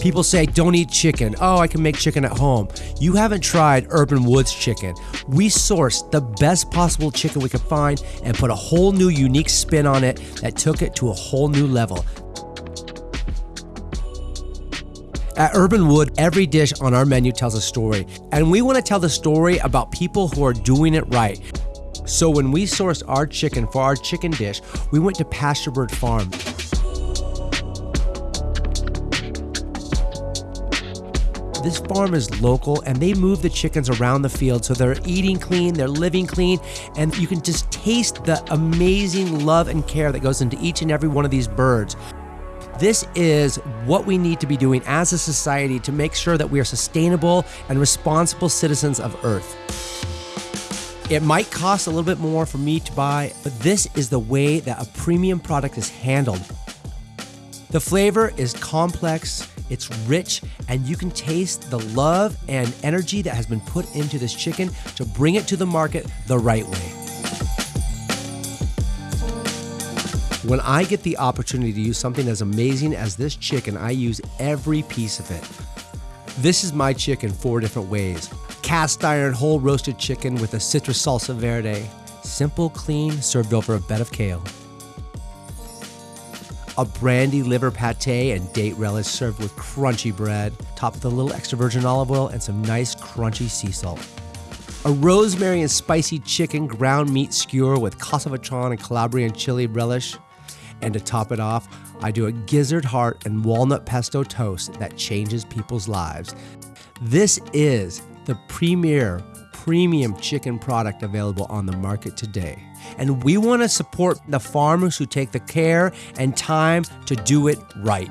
People say, don't eat chicken. Oh, I can make chicken at home. You haven't tried Urban Wood's chicken. We sourced the best possible chicken we could find and put a whole new unique spin on it that took it to a whole new level. At Urban Wood, every dish on our menu tells a story, and we want to tell the story about people who are doing it right. So when we sourced our chicken for our chicken dish, we went to Pasturebird Farm. This farm is local and they move the chickens around the field so they're eating clean, they're living clean, and you can just taste the amazing love and care that goes into each and every one of these birds. This is what we need to be doing as a society to make sure that we are sustainable and responsible citizens of Earth. It might cost a little bit more for me to buy, but this is the way that a premium product is handled. The flavor is complex, it's rich, and you can taste the love and energy that has been put into this chicken to bring it to the market the right way. When I get the opportunity to use something as amazing as this chicken, I use every piece of it. This is my chicken four different ways. Cast iron whole roasted chicken with a citrus salsa verde. Simple, clean, served over a bed of kale a brandy liver pate and date relish served with crunchy bread, topped with a little extra virgin olive oil and some nice crunchy sea salt. A rosemary and spicy chicken ground meat skewer with Castelvetrano and Calabrian chili relish. And to top it off, I do a gizzard heart and walnut pesto toast that changes people's lives. This is the premier premium chicken product available on the market today. And we want to support the farmers who take the care and time to do it right.